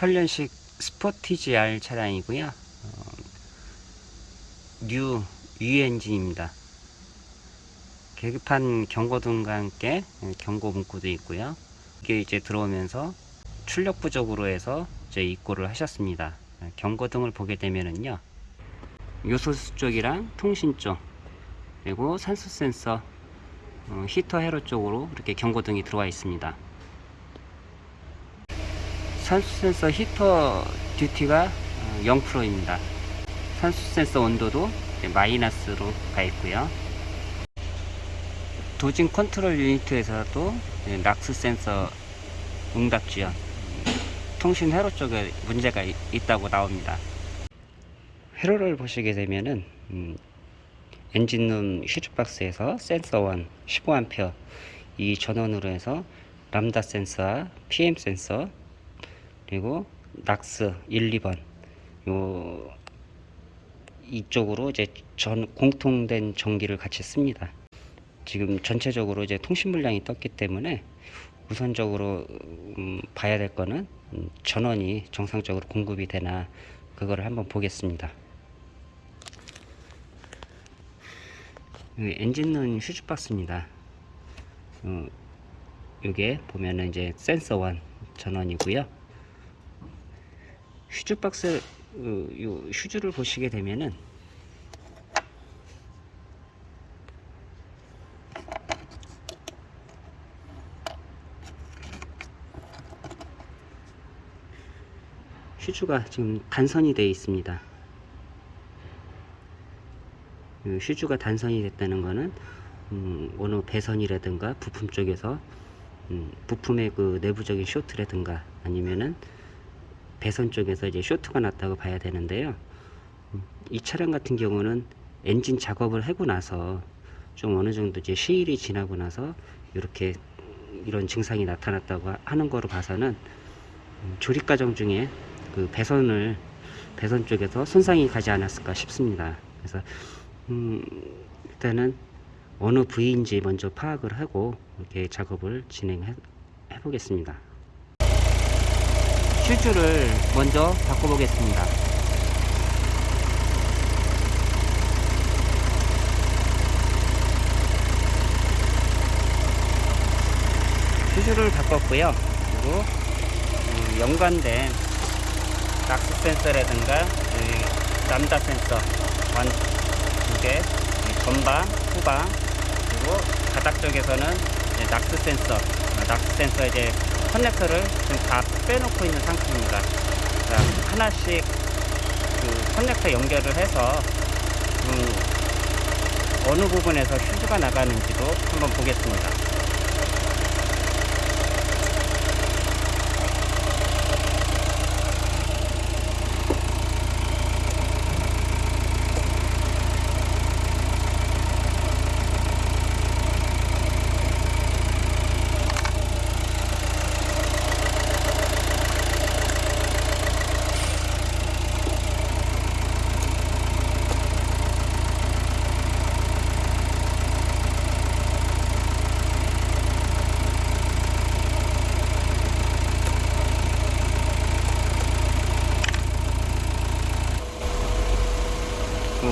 18년식 스포티지 R 차량이고요. 어, 뉴 U 엔진입니다. 계기판 경고등과 함께 경고 문구도 있고요. 이게 이제 들어오면서 출력 부족으로 해서 이제 입고를 하셨습니다. 경고등을 보게 되면은요. 요소수 쪽이랑 통신 쪽 그리고 산소 센서 어, 히터 회로 쪽으로 이렇게 경고등이 들어와 있습니다. 산소 센서 히터 duty가 0%입니다. 산소 센서 온도도 마이너스로 가 있고요. dosing control unit에서도 NOx 센서 응답 지연 통신 회로 쪽에 문제가 이- 있다고 나옵니다. 회로를 보시게 되면은 음, 엔진룸 휴즈박스에서 센서 1 15A 이 전원으로 해서 람다 센서와 PM 센서 그리고 낙스 1, 2번 요 이쪽으로 이제 전 공통된 전기를 같이 씁니다. 지금 전체적으로 이제 통신 물량이 떴기 때문에 우선적으로 음, 봐야 될 거는 음, 전원이 정상적으로 공급이 되나 그거를 한번 보겠습니다. 여기 엔진룸 휴즈박스입니다. 어, 요게 보면은 이제 센서 1 전원이고요. 휴즈 박스 어, 요 휴즈를 보시게 되면은 휴즈가 지금 단선이 되어 있습니다. 그 휴즈가 단선이 됐다는 것은 음, 어느 배선이라든가 부품 쪽에서 음, 부품의 그 내부적인 쇼트라든가 아니면은 배선 쪽에서 이제 쇼트가 났다고 봐야 되는데요. 음, 이 차량 같은 경우는 엔진 작업을 하고 나서 좀 어느 정도 이제 시일이 지나고 나서 이렇게 이런 증상이 나타났다고 하- 하는 거로 봐서는 음, 조립 과정 중에 그 배선을 배선 쪽에서 손상이 가지 않았을까 싶습니다. 그래서 음, 일단은 어느 부위인지 먼저 파악을 하고 이렇게 작업을 진행해 보겠습니다. 슈즈를 먼저 바꿔보겠습니다. 슈즈를 바꿨고요. 그리고 음, 연관된 낙스 센서라든가 이 람다 센서 완 두개 전방, 후방 그리고 바닥 쪽에서는 낙스 센서, 어, 낙스 센서 이제 커넥터를 지금 다 빼놓고 있는 상태입니다. 자, 하나씩 그 커넥터 연결을 해서 음, 어느 부분에서 휴즈가 나가는지도 한번 보겠습니다.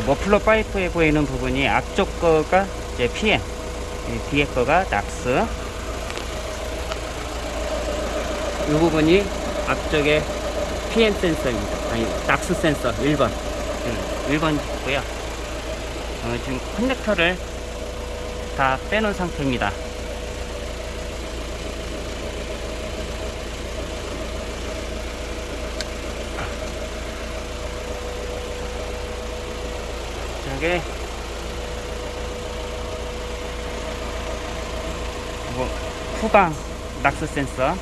머플러 파이프에 보이는 부분이 앞쪽 거가 이제 PM, 이 뒤에 거가 낙스. 이 부분이 앞쪽에 PM 센서입니다. 아니, 낙스 센서 1번. 1번이고요. 어, 지금 커넥터를 다 빼놓은 상태입니다. 저게 뭐 후방 낙스 센서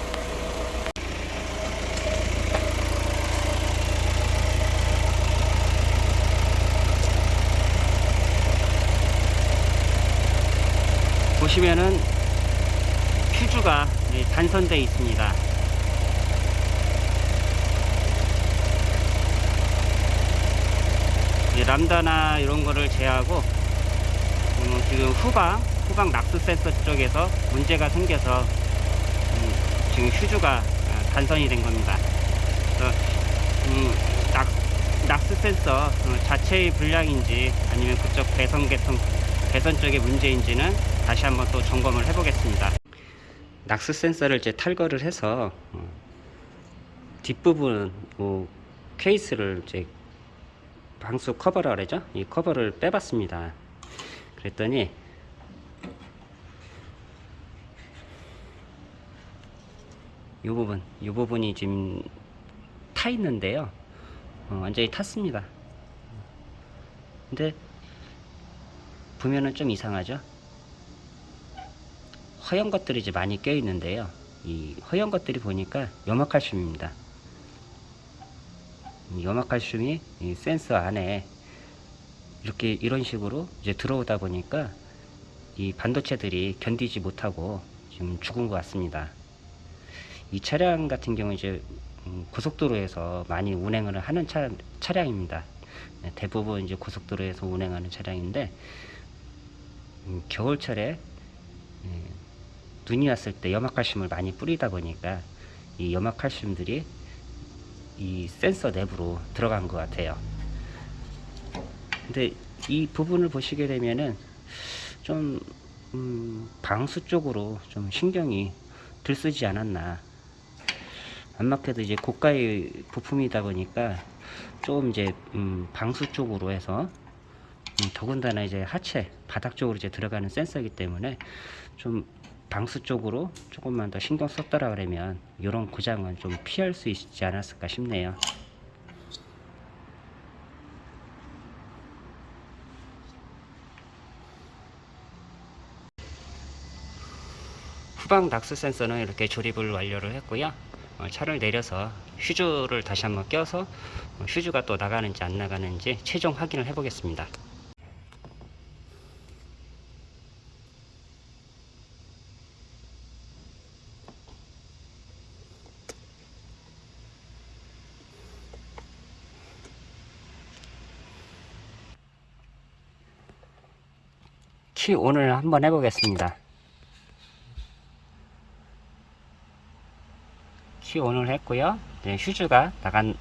보시면은 이제 단선되어 있습니다. 람다나 이런 거를 제하고 음, 지금 후방 후방 낙스 센서 쪽에서 문제가 생겨서 음, 지금 휴즈가 아, 단선이 된 겁니다. 그래서 음, 낙, 낙스 센서 어, 자체의 불량인지 아니면 그쪽 배선 계통 배선 쪽의 문제인지는 다시 한번 또 점검을 해보겠습니다. 낙스 센서를 이제 탈거를 해서 어, 뒷부분 뭐 케이스를 이제 방수 커버라 그러죠? 이 커버를 빼봤습니다. 그랬더니 이 부분, 이 부분이 지금 타 있는데요. 어, 완전히 탔습니다. 근데 보면은 좀 이상하죠? 허연 것들이 이제 많이 껴 있는데요. 이 허연 것들이 보니까 염화칼슘입니다. 이 염화칼슘이 이 센서 안에 이렇게 이런 식으로 이제 들어오다 보니까 이 반도체들이 견디지 못하고 지금 죽은 것 같습니다. 이 차량 같은 경우 이제 음, 고속도로에서 많이 운행을 하는 차, 차량입니다. 네, 대부분 이제 고속도로에서 운행하는 차량인데 음, 겨울철에 예, 눈이 왔을 때 염화칼슘을 많이 뿌리다 보니까 이 염화칼슘들이 이 센서 내부로 들어간 것 같아요. 근데 이 부분을 보시게 되면은 좀 음, 방수 쪽으로 좀 신경이 들쓰지 않았나. 안막해도 이제 고가의 부품이다 보니까 좀 이제 음, 방수 쪽으로 해서 음, 더군다나 이제 하체 바닥 쪽으로 이제 들어가는 센서이기 때문에 좀 방수 쪽으로 조금만 더 신경 썼더라 그러면 이런 고장은 좀 피할 수 있지 않았을까 싶네요. 후방 낙스 센서는 이렇게 조립을 완료를 했고요. 어, 차를 내려서 휴즈를 다시 한번 껴서 어, 휴즈가 또 나가는지 안 나가는지 최종 확인을 해 보겠습니다. 키 오늘 한번 해보겠습니다. 키 온을 했고요. 이제 휴즈가 나간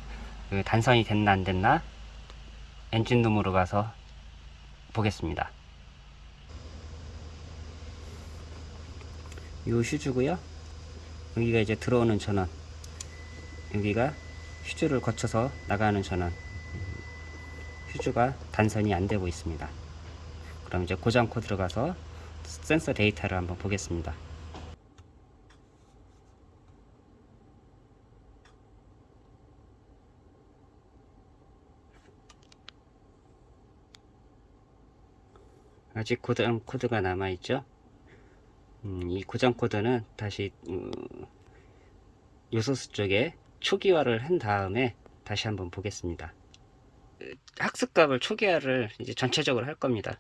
그 단선이 됐나 안 됐나 엔진룸으로 가서 보겠습니다. 요 휴즈고요. 여기가 이제 들어오는 전원. 여기가 휴즈를 거쳐서 나가는 전원. 휴즈가 단선이 안 되고 있습니다. 그럼 이제 고장 코드로 가서 센서 데이터를 한번 보겠습니다. 아직 고장 코드가 남아 있죠. 음, 이 고장 코드는 다시 음, 요소수 쪽에 초기화를 한 다음에 다시 한번 보겠습니다. 학습값을 초기화를 이제 전체적으로 할 겁니다.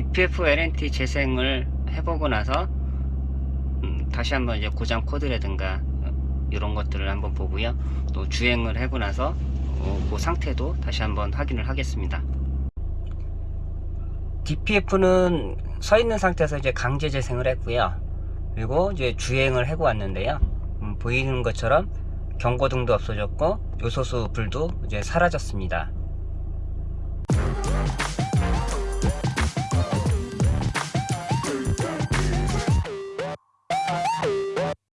DPF LNT 재생을 해보고 나서 음, 다시 한번 이제 고장 코드라든가 이런 것들을 한번 보고요. 또 주행을 하고 나서 어, 그 상태도 다시 한번 확인을 하겠습니다. DPF는 서 있는 상태에서 이제 강제 재생을 했고요. 그리고 이제 주행을 하고 왔는데요. 음, 보이는 것처럼 경고등도 없어졌고 요소수 불도 이제 사라졌습니다.